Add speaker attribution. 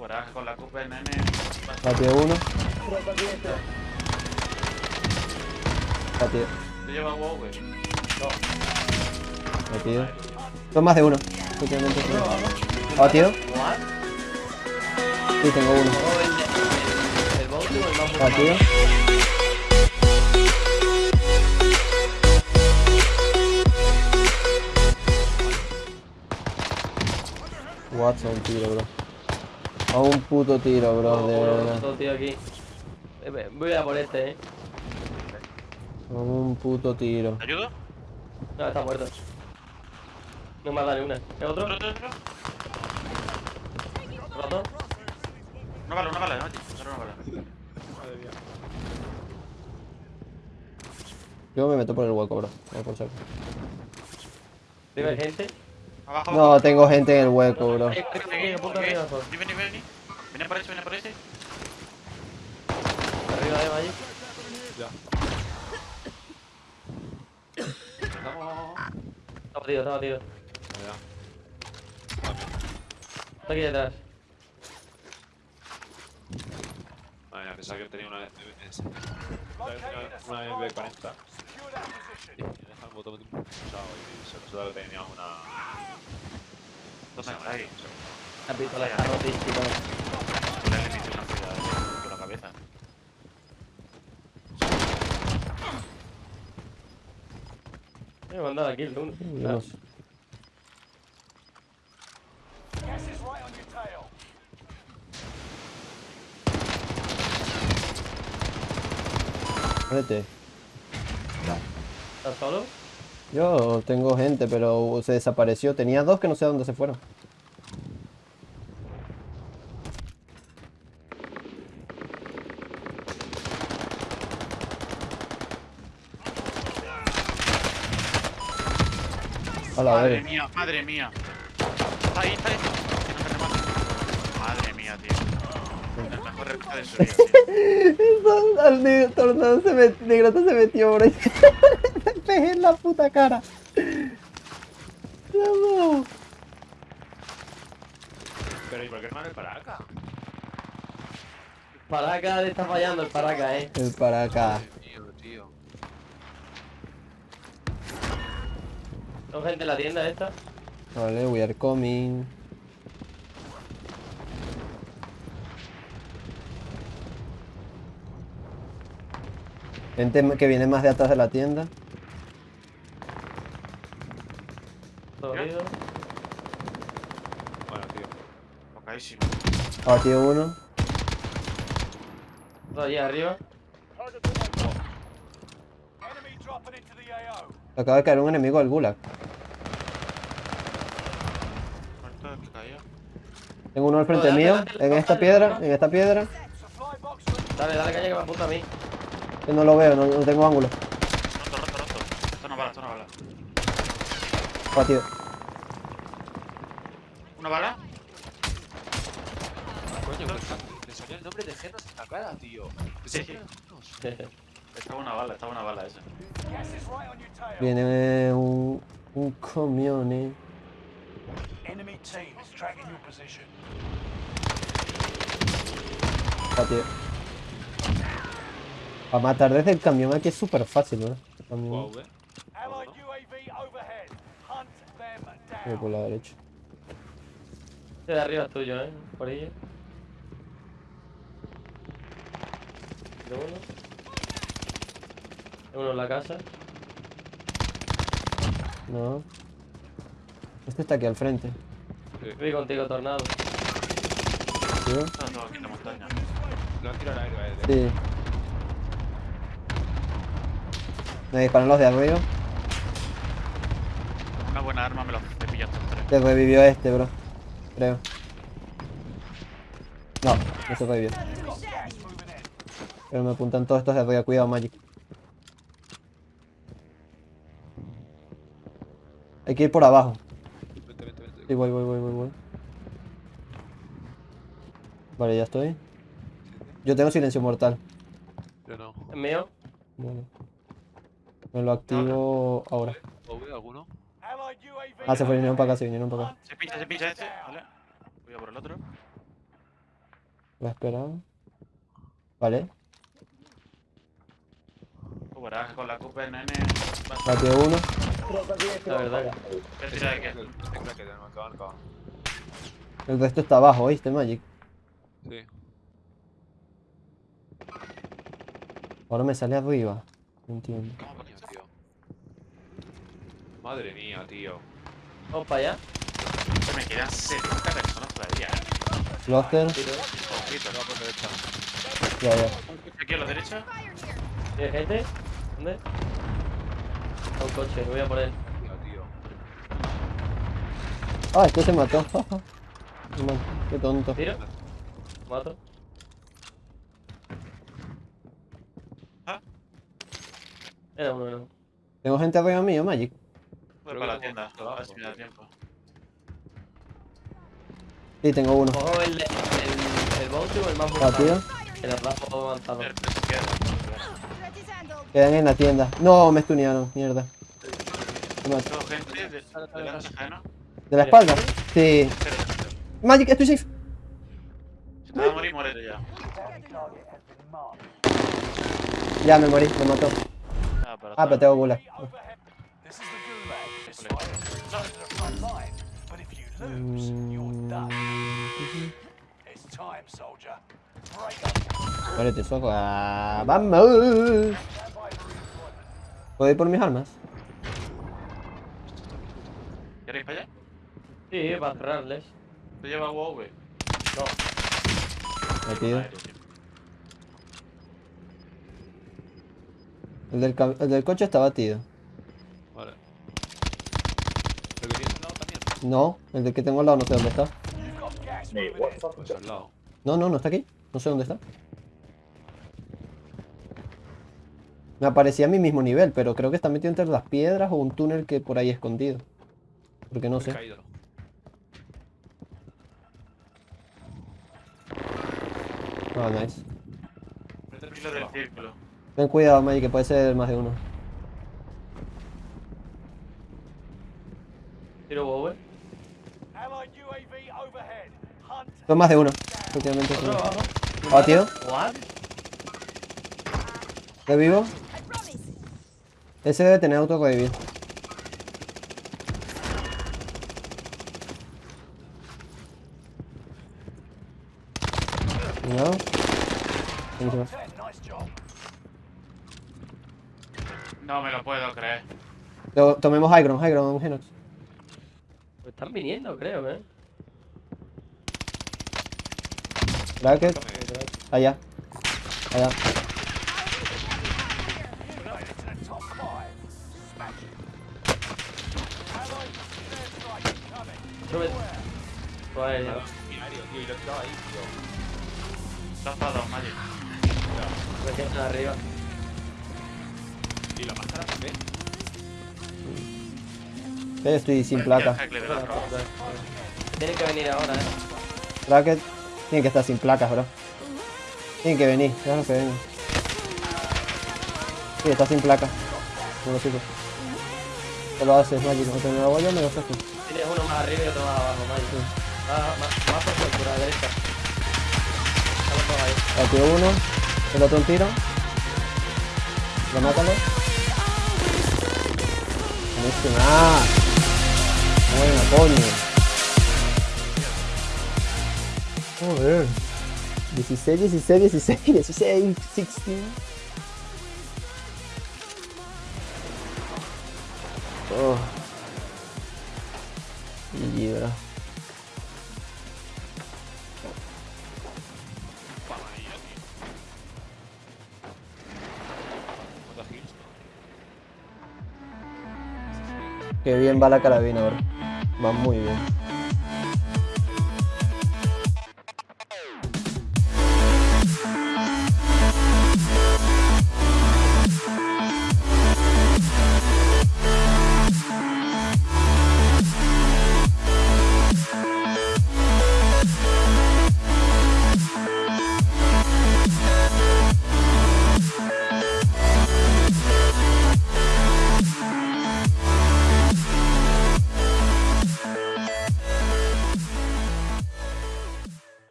Speaker 1: Con la cupa, nene.
Speaker 2: Batido uno. Batido.
Speaker 1: ¿Te llevas wow, güey? No.
Speaker 2: Batido. Son más de uno. Últimamente. Batido. Sí, tengo uno. Batido. Watson, tiro, bro. A un puto tiro, bro, de
Speaker 3: malo.
Speaker 2: verdad.
Speaker 3: Tío aquí. Eh, Voy a por este, eh.
Speaker 2: A un puto tiro.
Speaker 1: ¿Te ayudo?
Speaker 3: No, está muerto. No me ha dado ni una. ¿Es otro?
Speaker 1: ¿Otro, otro, otro? Una bala, una bala, no, Solo una bala.
Speaker 4: Madre mía.
Speaker 2: Yo me meto por el hueco, bro. No, por saco.
Speaker 3: ¿Vive gente?
Speaker 1: Abajo,
Speaker 2: No, tengo gente en el hueco, bro.
Speaker 1: Vení. Viene por ese, viene por ese.
Speaker 3: Arriba, eh, allí.
Speaker 4: Ya.
Speaker 1: Vamos.
Speaker 3: Está batido, está batido.
Speaker 4: Ya.
Speaker 3: Está aquí detrás.
Speaker 4: Madre mía, pensaba que tenía una MS. Pensaba que tenía una MB40. Y deja el botón pulsado y se resulta que tenía una.
Speaker 1: ¿Dónde está ahí?
Speaker 3: La pistola está.
Speaker 1: Le una con la cabeza.
Speaker 3: Me he mandado aquí el uno.
Speaker 2: Dios. Vete.
Speaker 3: ¿Estás solo?
Speaker 2: Yo tengo gente, pero se desapareció. Tenía dos que no sé a dónde se fueron. A la
Speaker 1: Madre mía, madre mía. Está ahí, está ahí. Madre mía, tío. El mejor reflejo de su vida, tío.
Speaker 2: Al negro tornado se metió, negrata se pegué en la puta cara. No.
Speaker 4: Pero ¿y por qué no me para acá?
Speaker 3: Paraca le está fallando el paraca, eh.
Speaker 2: El para acá.
Speaker 4: Tío, tío.
Speaker 3: Son gente en la tienda esta.
Speaker 2: Vale, we are coming. Gente que viene más de atrás de la tienda.
Speaker 3: Dolido.
Speaker 4: Bueno, tío.
Speaker 1: Tocadísimo.
Speaker 2: Abatido uno.
Speaker 3: Otro allí arriba.
Speaker 2: Acaba de caer un enemigo al gulag. Tengo uno al frente
Speaker 3: dale,
Speaker 2: mío.
Speaker 3: dale,
Speaker 2: En
Speaker 3: dale,
Speaker 2: esta
Speaker 3: dale,
Speaker 2: piedra.
Speaker 3: dale.
Speaker 2: En esta piedra.
Speaker 3: Dale, dale caña que me apunta a mí.
Speaker 2: Que no lo veo, no, no tengo ángulo.
Speaker 1: Roto, roto, roto. Esto no bala, esto no bala.
Speaker 2: Abatido.
Speaker 1: ¿Una bala?
Speaker 4: Coño, que le salió el nombre de Genos en la cara, tío.
Speaker 1: Sí, sí. Estaba una bala, estaba una bala esa.
Speaker 2: Viene un, un camión, eh.
Speaker 5: Enemy team is tracking your position.
Speaker 2: Abatido. Para matar desde el camión aquí es súper fácil. Este camión.
Speaker 4: Wow, eh.
Speaker 5: Overhead. Hunt them
Speaker 2: Voy
Speaker 5: down.
Speaker 2: por la derecha.
Speaker 3: Este de arriba es tuyo, eh. Por ahí. De uno. De uno en la casa.
Speaker 2: No. Este está aquí al frente.
Speaker 3: Voy contigo, tornado.
Speaker 2: ¿Sí?
Speaker 1: Está todo aquí en la montaña.
Speaker 4: Lo han tirado al aire, eh.
Speaker 2: Sí. Me disparan los de arriba.
Speaker 1: Una buena arma me los he pillado tres.
Speaker 2: Se revivió este, bro. Creo. No, no se revivió. Pero me apuntan todos estos de arriba. Cuidado, Magic. Hay que ir por abajo.
Speaker 4: Vente, vente, vente.
Speaker 2: Sí, voy, voy, voy, voy, voy. Vale, ya estoy. Yo tengo silencio mortal.
Speaker 4: Yo no.
Speaker 3: ¿Es mío?
Speaker 2: Vale. Me lo activo ahora.
Speaker 4: ¿O veo alguno?
Speaker 5: Allied UAV.
Speaker 2: Ah, se vinieron para acá, se vinieron para acá.
Speaker 1: Se pincha, se pincha este. Vale. Voy a por el otro.
Speaker 2: Voy a esperar. Vale.
Speaker 1: Que con la culpa de nene.
Speaker 2: Batió uno.
Speaker 3: La verdad
Speaker 1: tira de qué.
Speaker 4: El
Speaker 2: resto está abajo, ¿oíste, Magic?
Speaker 4: Sí.
Speaker 2: Ahora me sale arriba. No entiendo.
Speaker 4: ¿Cómo coño, tío? Madre mía, tío.
Speaker 3: Vamos para allá.
Speaker 1: Se me quedan 70 personas todavía. eh.
Speaker 2: Cluster.
Speaker 3: Tiro.
Speaker 1: Ojito.
Speaker 4: No, por derecha.
Speaker 2: Ya, ya.
Speaker 1: Aquí a la derecha.
Speaker 3: ¿Tienes gente? ¿Dónde? A un coche, me voy a poner.
Speaker 4: Tío, tío.
Speaker 2: Ah, este se mató. Qué tonto.
Speaker 3: Tiro. Mato.
Speaker 1: Ah.
Speaker 3: Era uno, no.
Speaker 2: Tengo gente arriba mío, Magic.
Speaker 1: Voy
Speaker 4: Creo
Speaker 1: para la tienda. A ver si me da tiempo.
Speaker 2: Sí, tengo uno.
Speaker 3: Cojo el, el, el bounty o el más
Speaker 2: Batido.
Speaker 3: El abajo avanzado.
Speaker 1: Se.
Speaker 2: Quedan en la tienda. No, me stunearon. Mierda.
Speaker 1: Gente de, de la ajeno.
Speaker 2: ¿De la espalda? Sí. Magic, estoy safe.
Speaker 1: Si te vas a morir, ya.
Speaker 2: Ya me morí, me mató.
Speaker 1: Ah, pero
Speaker 2: Ah, pero tengo gulag. Muérete, soco. Ah, vamos. ¿Puedo ir por mis armas?
Speaker 1: ¿Queréis para allá?
Speaker 3: Sí, para cerrarles.
Speaker 1: ¿Te lleva WoW?
Speaker 3: No.
Speaker 2: Metido. El del, el del coche está batido.
Speaker 4: Vale. ¿El que tienes al lado también?
Speaker 2: No, el del que tengo al lado no sé dónde está.
Speaker 4: Pues al lado.
Speaker 2: No, no, no está aquí. No sé dónde está. Me aparecía a mi mismo nivel, pero creo que está metido entre las piedras o un túnel que por ahí escondido. Porque no sé.
Speaker 4: caído.
Speaker 2: Ah, nice.
Speaker 1: Tranquilo del círculo.
Speaker 2: Ten cuidado, Maggie, que puede ser más de uno.
Speaker 3: Tiro Bower.
Speaker 5: Hunt.
Speaker 2: Son más de uno. Son-
Speaker 3: Otro abajo.
Speaker 2: ¿Batido?
Speaker 3: What?
Speaker 2: ¿Revivo? Ese debe tener auto revivir. No.
Speaker 1: No me lo puedo creer.
Speaker 2: To- Tomemos High Ground, High Ground, Genox.
Speaker 3: Pues están viniendo, creo, eh.
Speaker 2: Bracket. Allá. Allá.
Speaker 3: Sube. Pues ya.
Speaker 4: Tío, y lo he quitado ahí, tío.
Speaker 3: Quedan arriba.
Speaker 4: ¿Y la máscara también?
Speaker 2: Eh, Estoy sin placa.
Speaker 1: Ya.
Speaker 3: Tienen que venir ahora, eh.
Speaker 2: Bracket. Tiene que estar sin placas, bro. Tienen que venir, déjalo que vengan. Sí, está sin placa. No lo sigo. Te lo haces, Magic. No te me lo voy yo, me lo haces tú.
Speaker 3: Tienes uno más arriba y otro más abajo, Mike. Ah, más, más por a la derecha.
Speaker 2: Batió uno. El otro un tiro. Lo mátalo. Buenísima. Buena, coño. Joder. 16, 16, 16, 16, 16. Oh. Y bro.
Speaker 4: ¿Cuántas kills?
Speaker 2: Qué bien va la carabina ahora. Va muy bien.